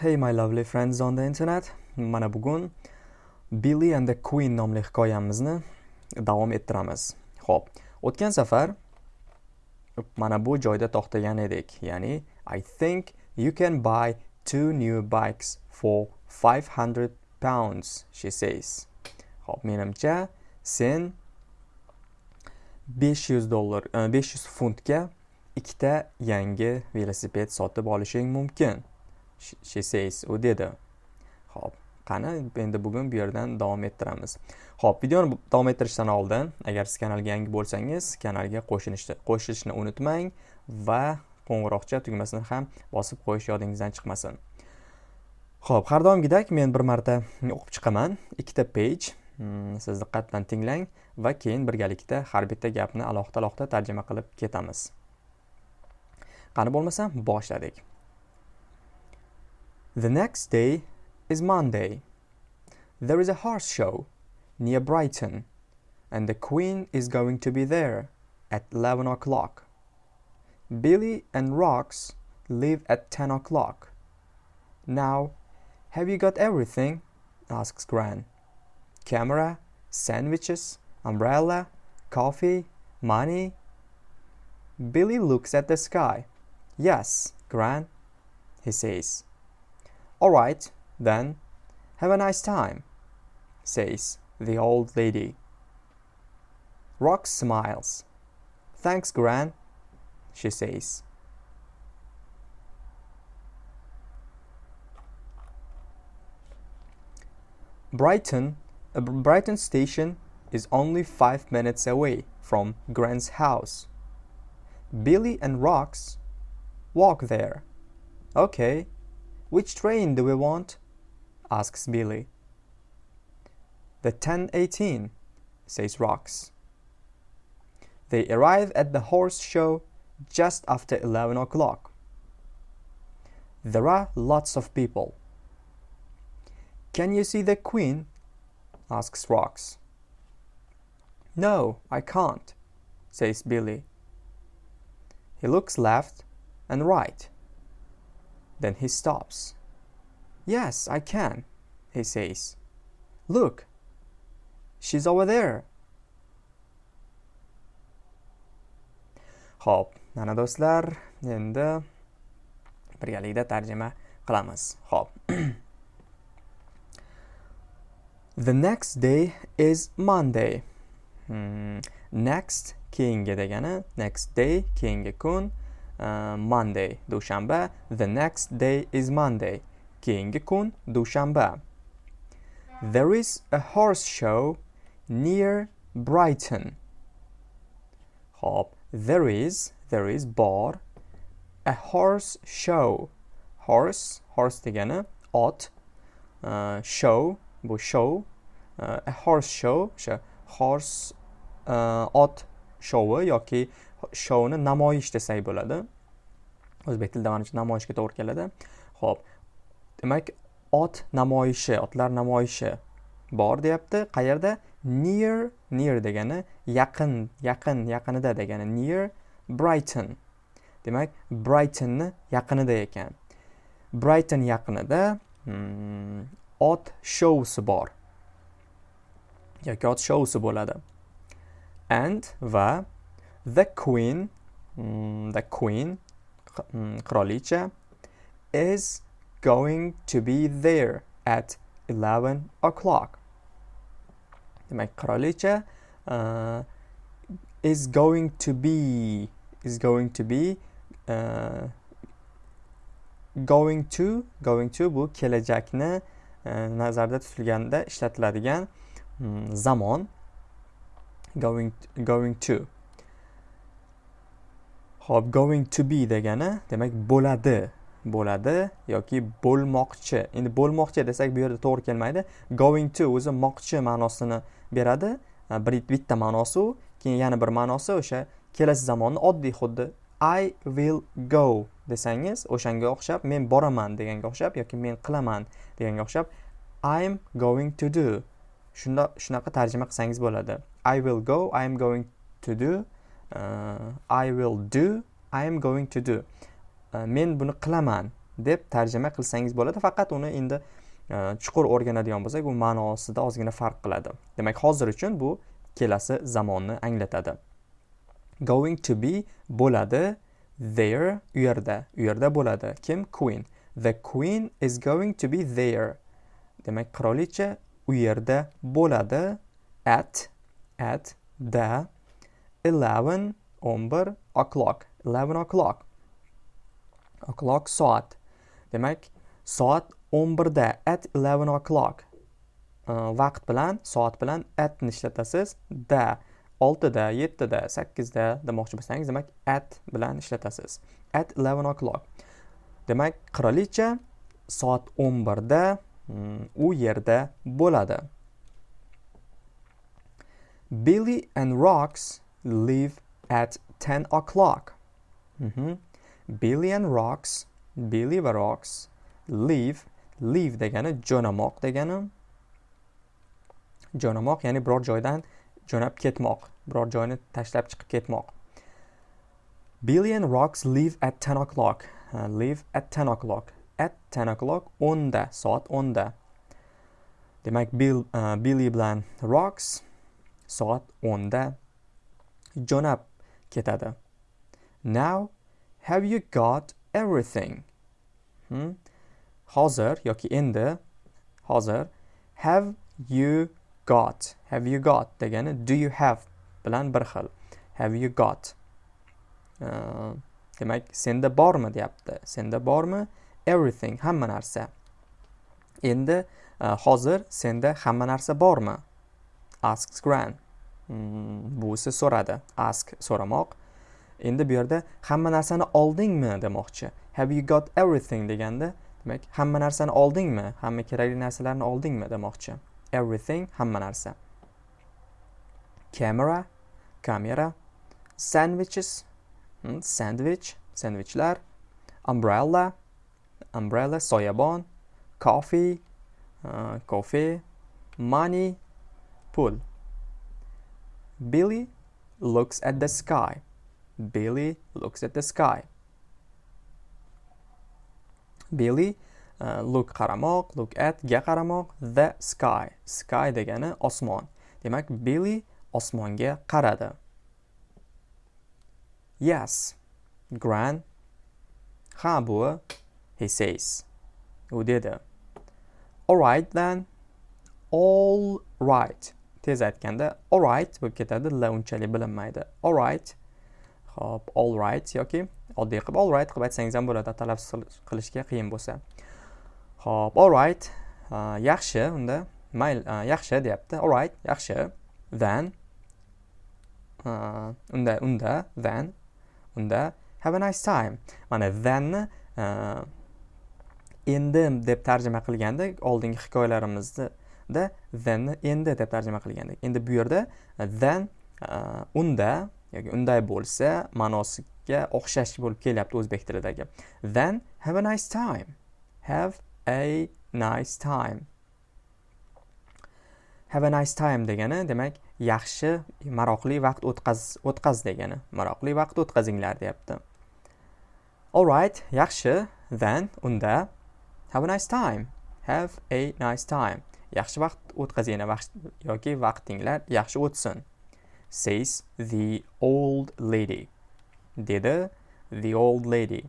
Hey my lovely friends on the internet. Mana bugun Billy and the Queen nomli hikoyamizni davom ettiramiz. Xo'p, o'tgan safar mana bu joyda to'xtagan edik. Ya'ni I think you can buy two new bikes for 500 pounds, she says. Xo'p, menimcha sen 500 dollar, e, 500 funtga ikkita yangi velosiped sotib olishing mumkin. She says u dedi. Ho'p qani endi bugun bu yerdan davom ettiramiz. Ho'p videoni davom ettirishdan oldin agar siz kanalga yangi bo'lsangiz kanalga qo'shilishni qo'shilishni unutmang va qo'ng'iroqcha tugmasini ham bosib qo'yish yodingizdan chiqmasin. Ho'p har doimgidek men bir marta o'qib chiqaman. Ikkita page hmm, siz diqqat bilan tinglang va keyin birgalikda har bitta gapni alohida alohida tarjima qilib ketamiz. Qani bo'lmasa boshladik. The next day is Monday. There is a horse show near Brighton, and the Queen is going to be there at 11 o'clock. Billy and Rox leave at 10 o'clock. Now, have you got everything? asks Gran. Camera, sandwiches, umbrella, coffee, money? Billy looks at the sky. Yes, Gran, he says. All right, then, have a nice time, says the old lady. Rox smiles. Thanks, Gran, she says. Brighton, uh, Brighton station is only five minutes away from Gran's house. Billy and Rox walk there. Okay, which train do we want? asks Billy. The 1018, says Rox. They arrive at the horse show just after 11 o'clock. There are lots of people. Can you see the queen? asks Rox. No, I can't, says Billy. He looks left and right. Then he stops. Yes, I can, he says. Look, she's over there. Xo'p, mana do'stlar, endi birgalikda tarjima qilamiz. Xo'p. The next day is Monday. Hmm. Next keyingi degani next day keyingi kun uh, Monday dushanba. The next day is Monday. Keyingi kun dushanba. There is a horse show near Brighton. Hop. There is there is bor a horse show. Horse horse degani ot. Uh, show bu show. Uh, a horse show o'sha horse uh, ot showi yoki showni namoyish desak bo'ladi. O'zbek tilida manimcha namoyishga to'g'ri keladi. Ho'p demak ot namoyishi otlar namoyishi bor deyapti. Qayerda? Near near degani yaqin yaqin yaqinida degani near brighton. Demak brightonni yaqinida ekan. Brighton yaqinida hmm, ot shousi bor. Yoki ot shousi bo'ladi. And va The queen, mm, the queen, mm, qirolicha, is going to be there at 11 o'clock. Demak, qirolicha uh, is going to be is going to be uh, going to going to bu kelajakni uh, nazarda tutilganda ishlatiladigan um, zamon going going to hop going to be degani demak bo'ladi, bo'ladi yoki bo'lmoqchi. Endi bo'lmoqchi desak bu yerda to'g'ri kelmaydi. Going to o'zi moqchi ma'nosini beradi. Bir bitta ma'nosi u, keyin yana bir ma'nosi o'sha kelasi zamonni oddiy xuddi I will go desangiz o'shanga o'xshab men boraman deganga o'xshab yoki men qilaman deganga o'xshab I'm going to do shunda shunaqa tarjima qilsangiz bo'ladi I will go i'm going to do Uh, I will do I am going to do. Uh, men buni qilaman deb tarjima qilsangiz bo'ladi faqat uni endi uh, chuqur o'rganadigan bo'lsak u ma'nosida ozgina farq qiladi. Demak hozir uchun bu kelasi zamonni anglatadi. Going to be bo'ladi there u yerda u yerda bo'ladi. Kim? Queen. The queen is going to be there. Demak qirolicha u yerda bo'ladi. At at the 11 11 o'clock. 11 o'clock. O'clock soat. Demak soat 11 da at 11 o'clock. Vaqt bilan soat bilan atni ishlatasiz. Da 6da 7da 8da demoqchi bo'lsangiz demak at bilan ishlatasiz. At 11 o'clock. Demak qirolicha soat 11da hmm, u yerda bo'ladi. Billy and rocks live at 10 o'clock. Mm -hmm. Billy and Rocks, Billy va Rocks, leave, leave degani jo'namoq degani. Jo'namoq ya'ni biror joydan jo'nab ketmoq, biror joyni tashlab chiqib ketmoq. Billy and Rocks leave at 10 o'clock. Uh, leave at 10 o'clock. At 10 o'clock 10da, soat 10da. Demak, Bill, uh, Billy bilan Rocks soat 10da jo'nab ketadi. Now have you got everything? Hmm? hozir yoki endi hozir have you got? Have you got degani do you have bilan bir xil. Have you got? Uh, demak senda bormi deyapti. Senda bormi? Everything hamma narsa. Endi uh, hozir senda hamma narsa bormi? Asks gran Mm, buvisi so'radi. Ask so'ramoq. Endi bu yerda hamma narsani oldingmi? demoqchi. Have you got everything? deganda demak hamma narsani oldingmi? Hamma kerakli narsalarni oldingmi? demoqchi. Everything hamma narsa. Camera? Kamera sandwiches? Hmm, sandwich. Sandwichlar? Umbrella? Umbrella soyabon. Coffee? Uh, kofe money? Pul Billy looks at the sky. Billy looks at the sky. Billy uh, look qaramoq, look at ga qaramoq, the sky. Sky degani osmon. Demak, Billy osmonga qaradi. Yes, Gran. Ha bu, he says. U dedi. All right then. All right. Tez aytganda alright bo'lib ketadi. La unchalik bilinmaydi. Alright hop alright yoki oddiy qilib alright qilib aytsangiz ham bo'ladi. Talaffuz qilishga qiyin bo'lsa. Hop alright yaxshi unda. Mayli yaxshi deyapti. Alright yaxshi. Then unda unda. Then unda. Have a nice time. Mana thenni endi deb tarjima qilganda oldingi hikoyalarimizni da thenni endi deb tarjima qilgandik. Endi bu yerda then e, unda yoki unday bo'lsa ma'nosiga o'xshash bo'lib kelyapti o'zbek tilidagi. Then have a nice time. Have a nice time. Have a nice time degani demak yaxshi maroqli vaqt o'tkaz o'tkaz degani. Maroqli vaqt o'tkazinglar deyapti. Alright yaxshi. Then unda have a nice time. Have a nice time. Yaxshi vaqt o'tkazinglar yoki vaqtinglar yaxshi o'tsin. Says the old lady. Dedi the old lady.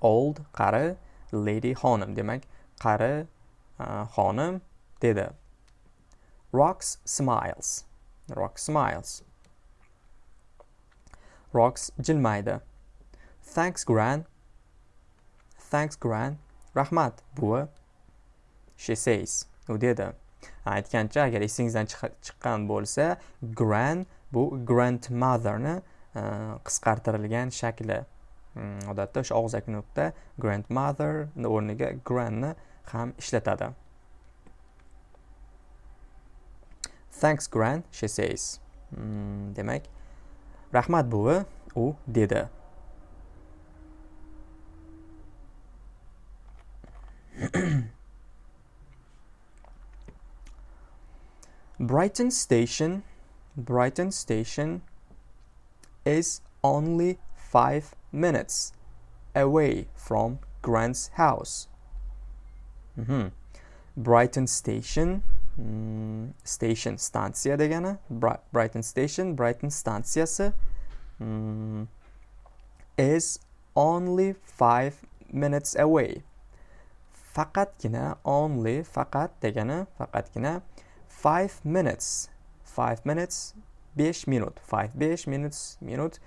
Old qari lady xonim demak qari e, xonim dedi. Rox smiles. Rox smiles. Rox jilmaydi. Thanks gran. Thanks gran. Rahmat buvi. She says. Dedi. Aytgancha agar esingizdan chiqqan bo'lsa gran bu grandmotherni e, qisqartirilgan shakli. Hmm, odatda o'sha og'zaki nutqda grandmother o'rniga granni ham ishlatadi. Thanks gran she says. Hmm, demak rahmat buvi u dedi. Brighton Station, Brighton Station is only five minutes away from grant's house. Mhm. brighton station mm, station stansiya degani Bri- brighton station brighton stansiyasi mm, is only five minutes away. Faqatgina only faqat degani faqatgina five minutes. Five minutes besh minut. Five besh minutes minut.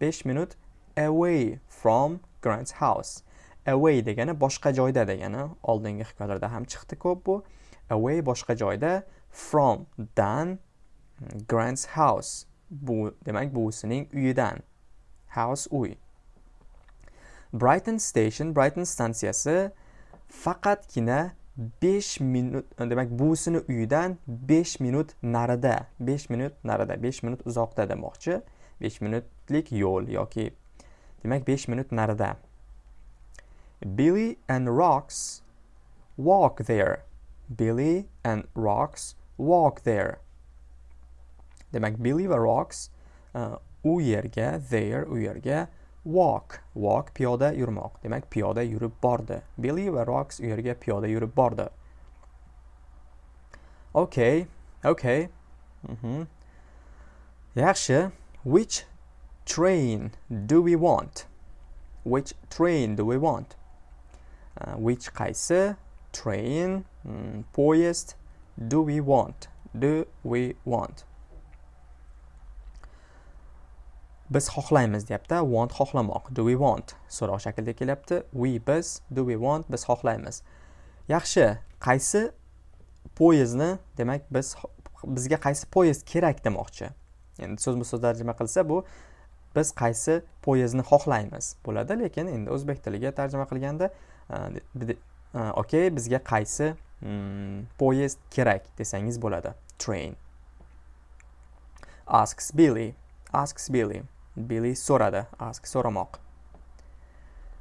Besh minut away from grant's house. Away degani boshqa joyda degani. Oldingi hikoyalarda ham chiqdi ko'p bu. Away boshqa joyda from dan grant's house. Bu demak buvisining uyidan. House uy. Brighton station brighton stansiyasi faqatgina 5 minut e, demak buvisini uyidan 5 minut narida 5 minut narida 5 minut uzoqda demoqchi. 5 minutlik yo'l yoki demak 5 minut narida. Billy and Rocks walk there. Billy and Rocks walk there. Demak Billy va Rocks uh, e, u yerga there u yerga walk. Walk piyoda yurmoq. Demak piyoda yurib bordi. Billy va Rox u yerga piyoda yurib bordi. Okay. Okay. Mhm yaxshi. Which train do we want? Which train do we want? Uh, which qaysi train mm, poyezd do we want? Do we want? Biz xohlaymiz deyapti want xohlamoq do we want? So'roq shaklida kelyapti. We biz do we want? Biz xohlaymiz. Yaxshi qaysi poyezdni demak biz bizga qaysi poyezd kerak demoqchi? Endi so'zma so'z tarjima qilsa bu biz qaysi poyezdni xohlaymiz bo'ladi lekin endi o'zbek tiliga tarjima qilganda okey bizga qaysi mm, poyezd kerak desangiz bo'ladi. Train. Asks billy. Asks billy. Billy so'radi ask so'ramoq.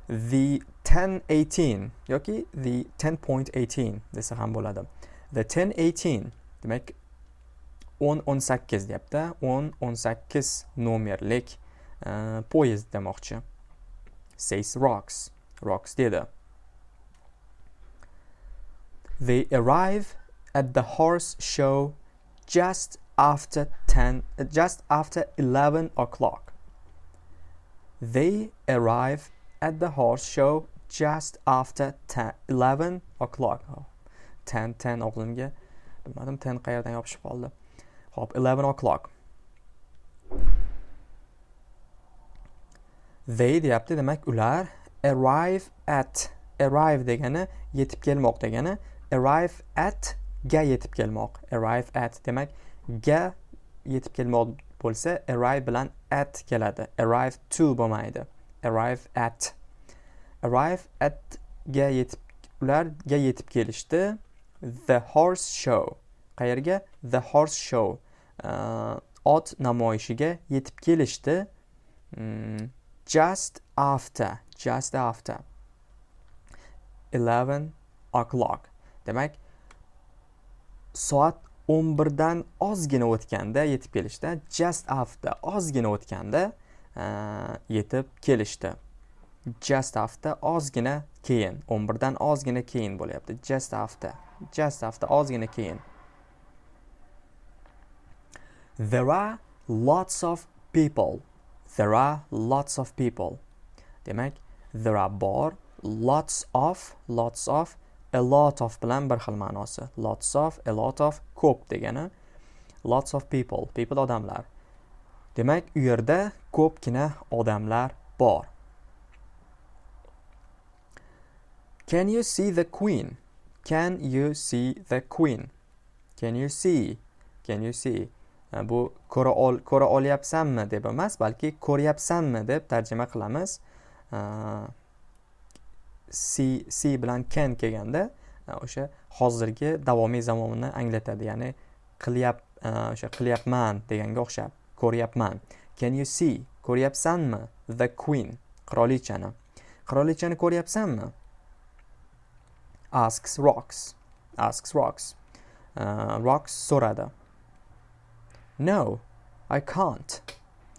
The 1018 yoki the 10.18 desa ham bo'ladi. The 1018 demak 10 18 deyapti. 10 18 nomerlik uh, poyezd demoqchi. Says rocks rocks dedi. They arrive at the horse show just after 10 just after 11 o'clock. They arrive at the horse show just after 10 11 o'clock. Oh, 10 10 o'g'limga bilmadim 10 qayerdan yopishib qoldi. Hop 11 o'clock. They deyapti demak ular arrive at arrive degani yetib kelmoq degani arrive at ga yetib kelmoq arrive at demak ga yetib kelmoq bo'lsa arrive bilan at keladi. Arrive to bo'lmaydi. Arrive at. Arrive at ga yetib ularga yetib kelishdi. The horse show. Qayerga? The horse show. Uh, ot namoyishiga yetib kelishdi. Mm, just after just after. 11 o'clock. Demak soat 11 dan ozgina o'tganda yetib kelishdi. Just after ozgina o'tganda yetib kelishdi. Just after ozgina keyin 11 dan ozgina keyin bo'lyapti. Just after just after ozgina keyin. There are lots of people. There are lots of people. Demak there are bor lots of lots of a lot of bilan bir xil ma'nosi. Lots of a lot of ko'p degani. Lots of people people odamlar. Demak u yerda ko'pgina odamlar bor. Can you see the queen? Can you see the queen? Can you see? Can you see? E, bu ko'ra ol ko'ra olyapsanmi deb emas balki ko'ryapsanmi deb tarjima qilamiz. E, si si bilan can kelganda e, o'sha hozirgi davomiy zamonni anglatadi. Ya'ni qilyap e, o'sha qilyapman deganga o'xshab ko'ryapman. Can you see? Ko'ryapsanmi? The queen qirolichani. Qirolichani ko'ryapsanmi? Asks rocks. Asks rocks. Uh, rocks so'radi. No i can't.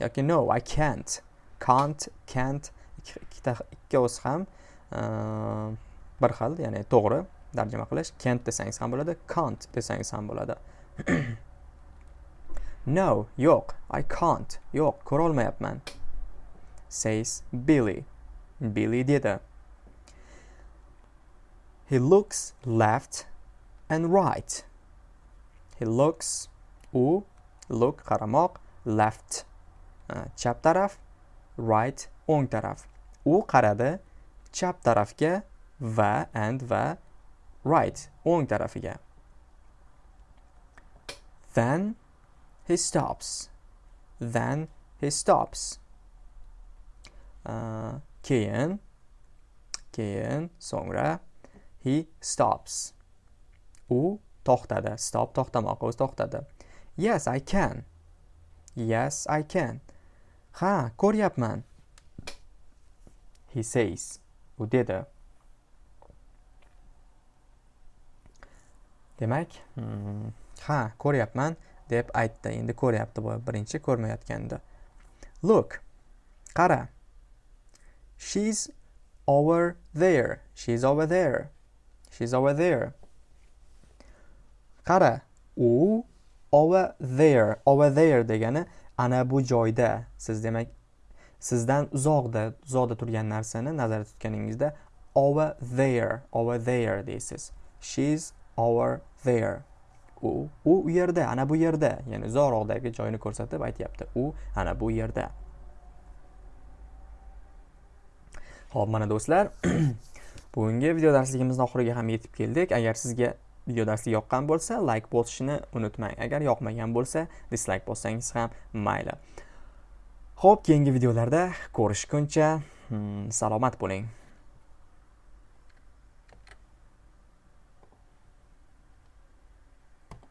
Yoki no i can't. Can't can't ikkita ikkovsi ham bir xil ya'ni to'g'ri tarjima qilish can't desangiz ham bo'ladi can't desangiz ham bo'ladi. No yo'q i can't yo'q ko'rolmayapman. Says billy. Billy dedi. He looks left and right. He looks u look qaramoq left. Chap taraf right o'ng taraf. U qaradi chap tarafga va and va right o'ng tarafiga. Then he stops. Then he stops. Uh, keyin keyin so'ngra he stops. U to'xtadi. Stop to'xtamoq o'zi to'xtadi. Yes i can. Yes i can. Ha ko'ryapman. He says. U dedi demak hmm, ha ko'ryapman deb aytdi. Endi ko'ryapti bu birinchi ko'rmayotgandi look qara. She's over there. She's over there. She's over there. Qara. U over there. Over there degani ana bu joyda. Siz demak sizdan uzoqda uzoqda turgan narsani nazarda tutganingizda over there over there deysiz. She's over there. U u u yerda ana bu yerda. Ya'ni uzoqroqdagi joyni ko'rsatib aytyapti. U ana bu yerda. Ho'p mana do'stlar bugungi video darsligimizni oxiriga ham yetib keldik. Agar sizga video darsi yoqqan bo'lsa like bosishni unutmang. Agar yoqmagan bo'lsa dislike bossangiz ham mayli. Xo'p, keyingi videolarda ko'rishguncha hmm, salomat bo'ling.